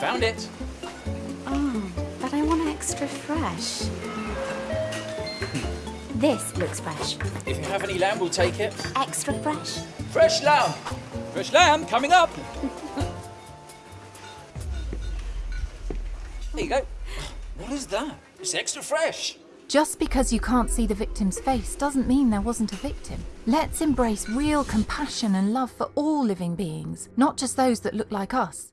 Found it. Oh, but I want extra fresh. This looks fresh. If you have any lamb, we'll take it. Extra fresh. Fresh lamb. Fresh lamb coming up. there you go. What is that? It's extra fresh. Just because you can't see the victim's face doesn't mean there wasn't a victim. Let's embrace real compassion and love for all living beings, not just those that look like us.